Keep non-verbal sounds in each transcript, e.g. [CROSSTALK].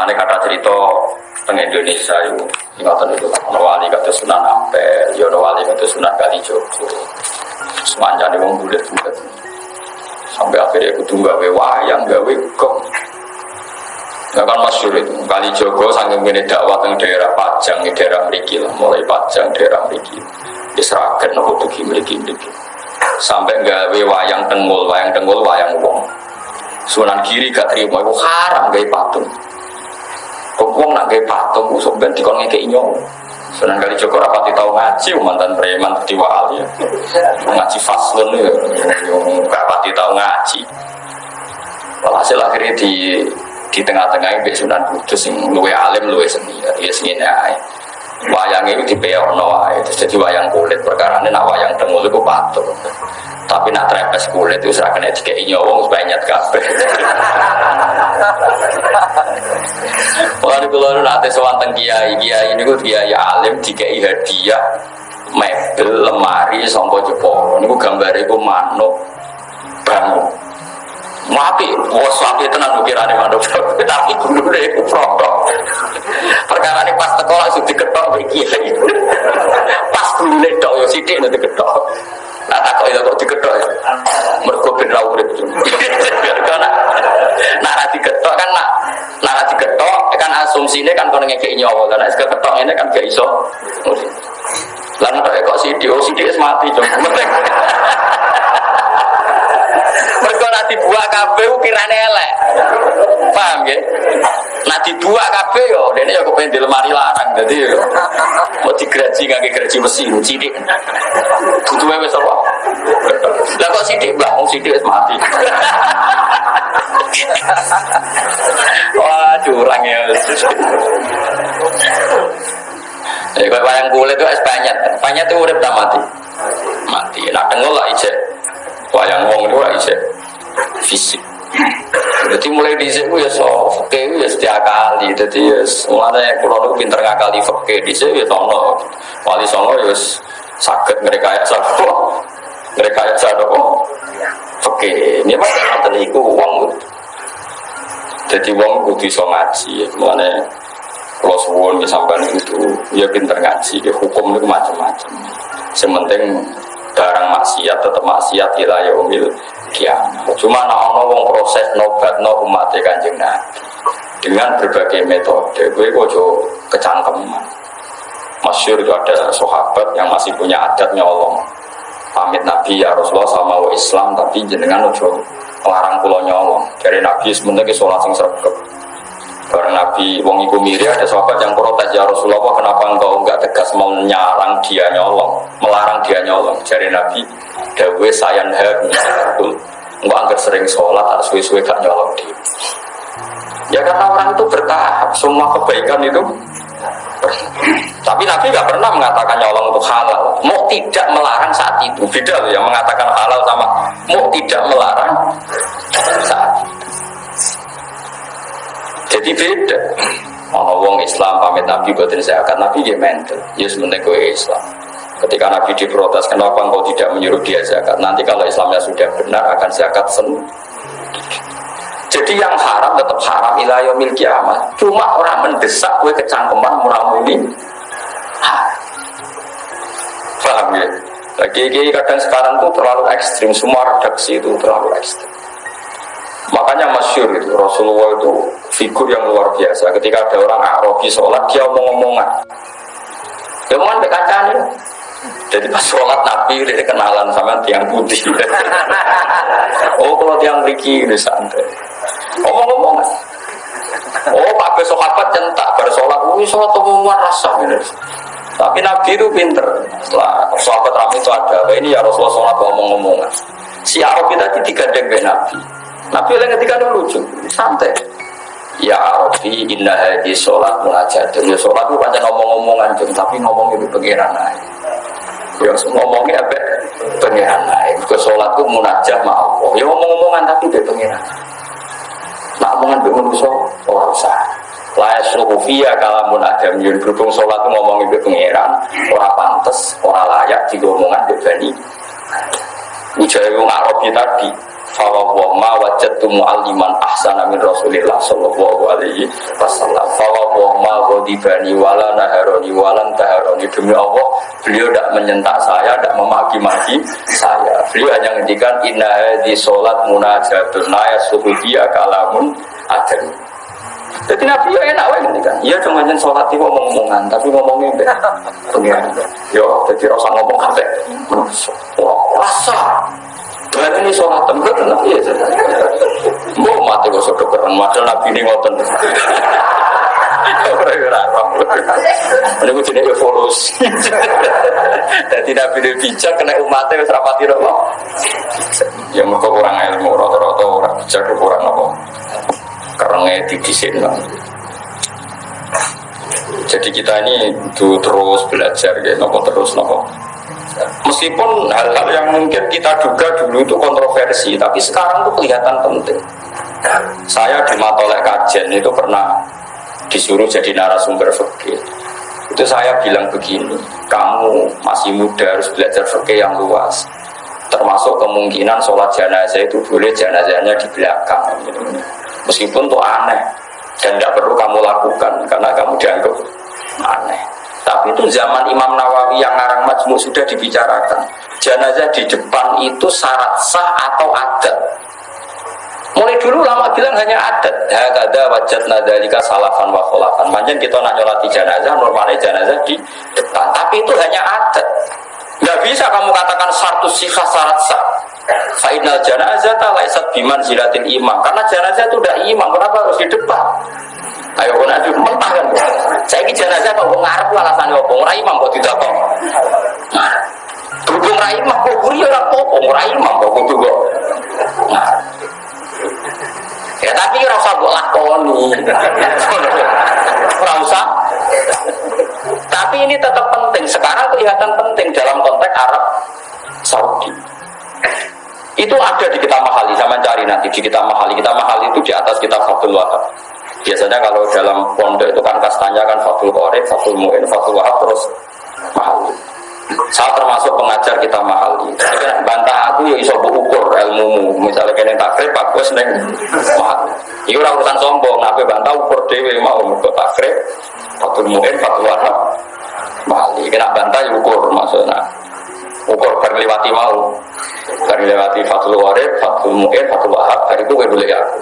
Mana kata cerita teng Indonesia itu ingatan itu ono wali kata Sunan Ampel, yo ono wali kata Sunan Kalijogo. Semuanya ada wong bulat-bulat. Sampai akhirnya aku tunggu gawe wayang, gawe kok. Nah kan masyur itu, kali Jogo sangat gini dakwah di daerah Pajang, di daerah Meriki lah, mulai Pajang, daerah Meriki. Diserakan nopo tuki Meriki Meriki. Sampai gawe wayang tengul, wayang tengul, wayang wong. Sunan kiri gak terima, itu haram gawe patung. Wong nak gawe patung, usuk ben dikon ngekei nyong. Sunan kali Joko rapati tahu ngaji, mantan preman di wali. Ya. Ngaji faslun ya, rapati tahu ngaji. Walhasil akhirnya di di tengah-tengah ini Sunan Kudus yang luwe alim luwe seni. Ya seni ae. Wayang itu di peono wae jadi wayang kulit. Perkara ini nak wayang tengul itu patuh tapi nak trepes kulit itu serahkan kayak nyowong supaya nyat kabeh [LAUGHS] Kalau kalau nanti sewanteng kiai kiai ini gue kiai alim dikai hadiah mebel lemari sompo jepo ini gue gambar itu manuk bangun Mati, bos mati tenang ukirane manuk. [LAUGHS] Tapi dulu deh aku protok. Perkara ini pas teko langsung diketok kiai. [LAUGHS] Pas dulu deh dok yo sidik nanti diketok. Nah tak kok itu kok diketok ngekeki nyawa kan nek ketok ini kan gak iso. Lan kok sidik, oh sidik mati cuma. [LAUGHS] Mergo nak dibuat kabeh ukirane elek. Paham ya? Nak dibuat kabeh yo dene yo kepen di lemari larang dadi yo. Mau digraji ngangge graji mesin cilik. Duduwe wis apa? Lah kok sidik Mbah, wong sidik wis mati. [LAUGHS] Wah, curang ya. Ya, kayak wayang kulit itu es banyak. Banyak itu udah mati. Mati. Nah, tengok lah ijek wayang wong itu lah ijek fisik. Jadi mulai di sini ya so fakir ya setiap kali. Jadi ya mulanya kalau itu pinter ngakali fakir di sini ya tono. Wali songo ya sakit mereka ya sakit. Mereka ya sakit Fakir. Ini mah ngoten iku wong. Jadi wong kudu iso ngaji. Mulanya kalau suwun sampean itu ya pinter ngaji, ya hukum itu macam-macam. Sementing barang maksiat tetap maksiat ila yaumil kiamat. Cuma nak ono wong proses nobat no umat kanjeng Nabi dengan berbagai metode. Gue kojo kecangkeman. Masyur itu ada sahabat yang masih punya adat nyolong. Pamit Nabi ya Rasulullah sama Islam tapi jenengan ojo larang pulau nyolong. Dari Nabi sebenarnya sholat sing sregep. Bareng Nabi wong iku miri ada sahabat yang protes ya Rasulullah kenapa engkau enggak tegas menyarang dia nyolong, melarang dia nyolong. Jadi Nabi dawe sayan betul. Enggak angker sering sholat harus suwe-suwe gak nyolong dia. Ya karena orang itu bertahap, semua kebaikan itu tapi Nabi nggak pernah mengatakan nyolong untuk halal. Mau tidak melarang saat itu. Beda loh yang mengatakan halal sama mau tidak melarang saat itu. Jadi beda. Ono wong Islam pamit Nabi buatin zakat, Nabi dia mental. Ya sebenarnya gue Islam. Ketika Nabi diprotes, kenapa engkau tidak menyuruh dia zakat? Nanti kalau Islamnya sudah benar akan zakat sendiri. Jadi yang haram tetap haram ilayah mil kiamat. Cuma orang mendesak gue kecangkeman muramuni. Paham ya? Lagi kadang sekarang tuh terlalu ekstrim. Semua redaksi itu terlalu ekstrim. Makanya masyur itu Rasulullah itu figur yang luar biasa. Ketika ada orang Arabi sholat dia omong-omongan. Dia omongan kancane. Jadi pas sholat Nabi dia kenalan sama tiang putih. [LAUGHS] oh kalau tiang riki ini santai. Omong-omongan. Oh pakai sahabat centak bersolat. Oh sholat omongan rasa ini. Tapi Nabi itu pinter. Setelah sahabat ramai itu ada. Ini ya Rasulullah sholat omong-omongan. Si Arabi tadi digandeng Nabi. Nabi yang ketika itu lucu, santai. Ya Arabi, indah haji sholat mengajak. Ya sholat itu banyak ngomong-ngomongan, tapi ngomong itu pengiran aja. Ya ngomongnya apa? Pengiran aja. Ke sholat itu munajat ma Allah. Ya ngomong-ngomongan tapi dia pengiran. Nak omongan itu manusia, orang usah. Laya suhufiyah kalamun adam yun berhubung sholat itu ngomong itu pengiran. Orang pantas, orang layak, jika omongan bebani. Ujaya wong Arabi tadi, Fawawa ma wajadtu mu'alliman ahsana min Rasulillah sallallahu alaihi wasallam. yugotibani wala naharoni walan taharoni demi Allah beliau tidak menyentak saya tidak memaki-maki saya beliau hanya menghentikan inna di sholat munajatun naya suhudiyah kalamun adem jadi Nabi ya enak wae kan. Iya cuma jen sholat itu ngomong-ngomongan, tapi ngomongnya be pengiran. Yo, jadi rasa ngomong kafe. Wah, rasa. Berarti ini sholat tempat kenapa ya? Mau mati kok sudah keren, macam Nabi ini ngoten. Ini gue jenis evolusi. Jadi Nabi ini bijak kena umatnya wis rapati apa? Ya mereka kurang ilmu, rata-rata orang bijak kurang apa? Karena didisin Jadi kita ini itu terus belajar ya, nopo terus nopo. Meskipun hal-hal yang mungkin kita duga dulu itu kontroversi, tapi sekarang itu kelihatan penting. Saya di Matolek Kajen itu pernah disuruh jadi narasumber fikih. Itu saya bilang begini, kamu masih muda harus belajar fikih yang luas. Termasuk kemungkinan sholat jenazah itu boleh jenazahnya di belakang. Meskipun itu aneh dan tidak perlu kamu lakukan karena kamu dianggap aneh. Tapi itu zaman Imam Nawawi yang ngarang majmu sudah dibicarakan. Jenazah di depan itu syarat sah atau adat. Mulai dulu lama bilang hanya adat. Hakada wajat nadalika salafan wa kholafan. Manjan kita nak nyolati jenazah, normalnya jenazah di depan. Tapi itu hanya adat. Nggak bisa kamu katakan satu sifat syarat sah. Fainal jenazah tak laisat biman zilatin imam. Karena jenazah itu udah imam, kenapa harus di depan? Ayo kau nanti mentah kan? Saya ini jenazah kok ngarep alasannya apa? Ora imam kok tidak kok. Nah, berhubung rai imam kok buri ora apa? Ora imam kok kudu kok. Nah. Ya tapi ora usah mbok lakoni. Ora usah. Tapi ini tetap penting. Sekarang kelihatan penting dalam konteks Arab Saudi. Itu ada di kitab mahali, sama cari nanti di kitab mahali. Kitab mahali itu di atas kitab Fathul Wahab. Biasanya kalau dalam pondok itu kan kastanya kan Fathul Qorib, Fathul Mu'in, Fathul Wahab, terus mahali. Saya termasuk pengajar kita mahali. Bantah aku ya iso ukur ilmumu. Misalnya kena takrib, aku seneng mahal. Ini orang urusan sombong, apa bantah ukur dewe mau untuk takrib, Fathul Mu'in, Fathul Wahab, mahali. Kena bantah ya ukur maksudnya. Ukur berlewati mau. Berlewati Fathul Warib, Fathul Mu'in, Fathul Wahab, dari itu gue boleh aku.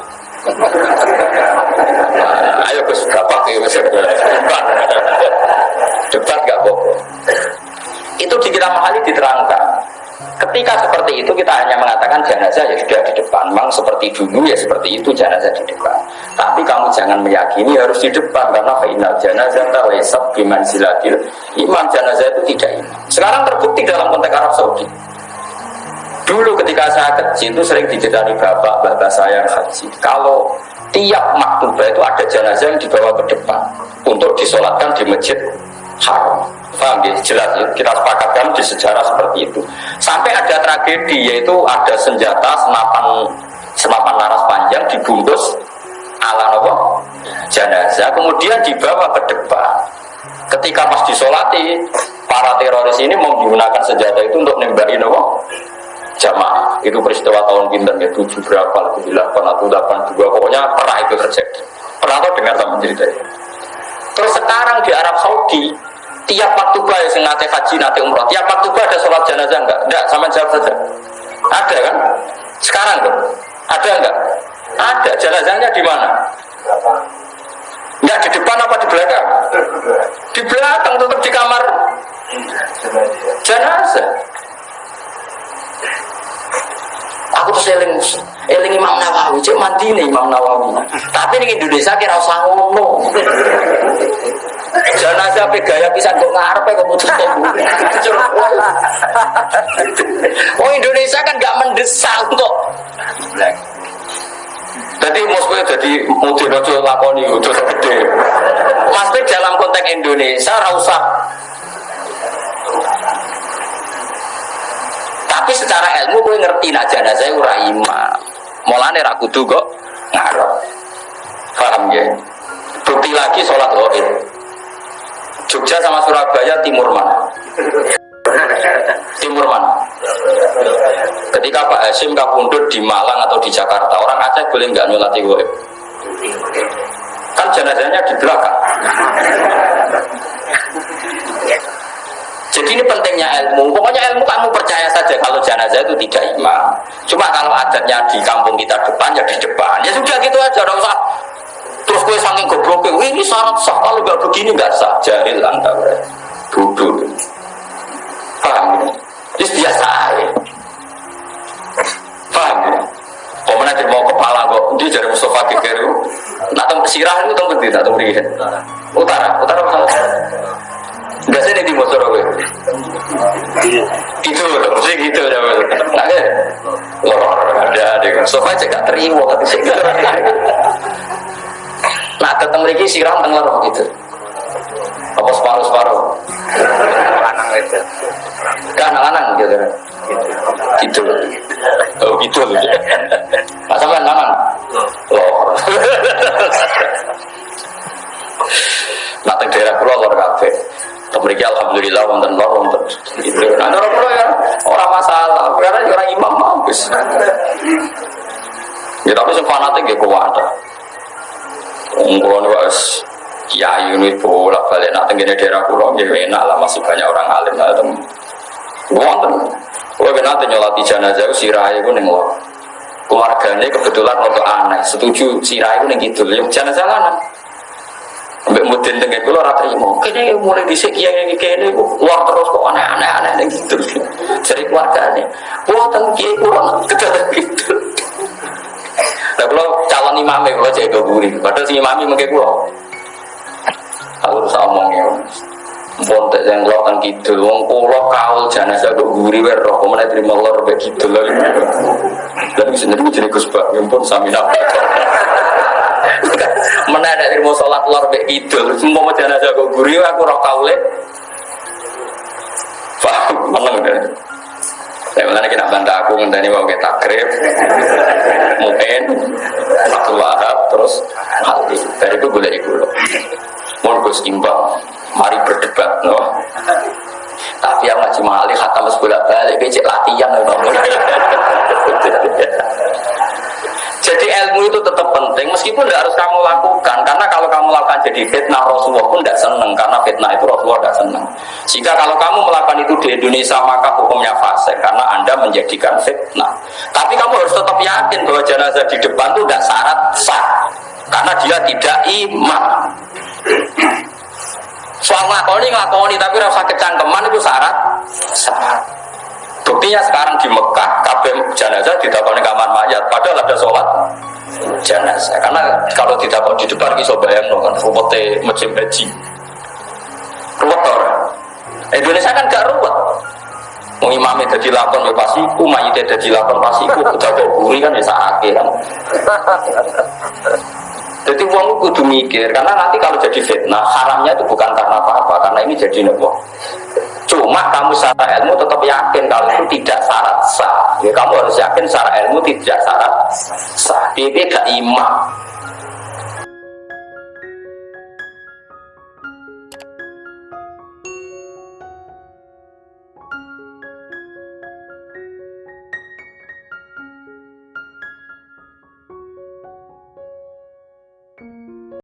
Ketika seperti itu kita hanya mengatakan jenazah ya sudah di depan. Memang seperti dulu ya seperti itu jenazah di depan. Tapi kamu jangan meyakini harus di depan karena final jenazah terlesap biman silatil imam jenazah itu tidak imam. Sekarang terbukti dalam konteks Arab Saudi. Dulu ketika saya kecil itu sering diceritani bapak bapak saya yang haji. Kalau tiap maktubah itu ada jenazah yang dibawa ke depan untuk disolatkan di masjid haram. Paham ya? Jelas ya? Kita sepakatkan di sejarah seperti itu. Sampai ada tragedi yaitu ada senjata senapan senapan laras panjang dibungkus ala nopo jenazah kemudian dibawa ke depan. Ketika pas disolati para teroris ini menggunakan senjata itu untuk nembaki nopo jamaah. Itu peristiwa tahun pinter ya tujuh berapa, tujuh delapan atau delapan dua pokoknya pernah itu terjadi. Pernah tuh dengar sama cerita itu. Terus sekarang di Arab Saudi tiap waktu ya sing nate haji nate umroh. Tiap waktu ada sholat jenazah enggak? Enggak sama jawab saja. Ada kan? Sekarang tuh. Ada enggak? Ada. Jenazahnya di mana? Enggak di depan apa di belakang? Di belakang tetap di kamar. Jenazah. Aku tuh seling eling Imam Nawawi. Cek mandi nih Imam Nawawi. Tapi di Indonesia kira usah ngomong jenazah pe gaya pisan kok ngarepe kok putus Oh Indonesia kan gak mendesak untuk jadi maksudnya jadi mungkin aja lakoni itu gede. Maksudnya dalam konteks Indonesia rausah tapi secara ilmu gue ngerti nak jenazah ora imam. Mulane ra kudu kok ngarep. Paham ya? Bukti lagi sholat goib. Jogja sama Surabaya timur mana? timur mana? Ketika Pak Hashim kabundut di Malang atau di Jakarta, orang Aceh boleh nggak nyolati goib? Kan jenazahnya di belakang. Jadi ini pentingnya ilmu. Pokoknya ilmu kamu percaya saja kalau jenazah itu tidak imam. Cuma kalau adatnya di kampung kita depan ya di depan. Ya sudah gitu aja, tidak usah. Terus gue saking goblok, ini syarat sah kalau nggak begini nggak sah. Jahil anda, bodoh. Paham? Ini biasa aja. Paham? Pemenang jadi mau kepala kok, dia jadi Mustafa Kekeru. Nak tempat sirah itu tempat di, tak tempat Utara, utara, utara. Enggak sih di motor gue. Itu mesti gitu ya. Nah, lor ada ada sofa aja gak terima tapi sih. Nah, ketemu lagi siram tengah roh gitu. Apa separuh separuh? Lanang itu. Kan lanang gitu. Gitu. Oh gitu loh. Pak sampean lanang. Lor. Nah, daerah pulau lor kafe. Memiliki alhamdulillah wonten lor wonten itu. Nah, cara kula ya orang masalah, karena orang imam mampus. Ya tapi sing fanatik ya kuat. Niku wis kiai ini bolak balik nak tenggine daerah kula ya enak lah masih banyak orang alim lah tem. Wonten. Kula ben nate nyolati jenazah sirahe ku ning lor. Keluarganya kebetulan untuk aneh, setuju sirahe ku ning kidul, ya jenazah lanang. Mbak mudin dengan kulo ora trimo. Kene mulai dhisik kiai kene luar terus kok aneh-aneh aneh gitu. Jadi keluargane. Wah teng kedadak gitu. Lah imam e kulo jago guri. Padahal si imami mengke kulo. Aku harus omong ya. Bontek yang lo kan gitu, wong kulo kaul jenazah kok guri wae roh, ke mana terima lor be gitu lho. Dan sendiri jadi Gus Bak, pun sami nak. [LAUGHS] Mana ada ilmu sholat lor be idul, semua mau jenazah kok guri aku roh kaule. Paham, meneng deh. Ya mana kita bantu aku ngenteni mau kita takrib, mungkin satu wahab terus mati. Dari itu boleh ikut loh. Gue imbang, mari berdebat loh. Tapi yang ngaji mahali kata mas bolak balik, becek latihan loh. Jadi ilmu itu tetap penting meskipun tidak harus kamu lakukan karena kalau kamu lakukan jadi fitnah Rasulullah pun tidak karena fitnah itu Rasulullah tidak senang. Sehingga kalau kamu melakukan itu di Indonesia maka hukumnya fase karena anda menjadikan fitnah. Tapi kamu harus tetap yakin bahwa jenazah di depan itu tidak syarat sah karena dia tidak imam. Soal ngakoni ngakoni tapi rasa kecangkeman itu syarat syarat. Buktinya sekarang di Mekah, kabeh jenazah ditakoni kamar mayat, padahal ada sholat jenazah. Karena kalau ditakon di depan bisa bayang kan ruwete mesin haji. Ruwet. Indonesia kan gak ruwet. Mau imamnya jadi lakon ya pasti ku, mayitnya jadi lakon pasti ku, udah kok buri kan ya sakit kan. Jadi uang kudu mikir, karena nanti kalau jadi fitnah, haramnya itu bukan karena apa-apa, karena ini jadi nopo. Cuma kamu secara ilmu tetap yakin kalau itu tidak syarat sah. Ya, kamu harus yakin secara ilmu tidak syarat sah. Dia tidak imam.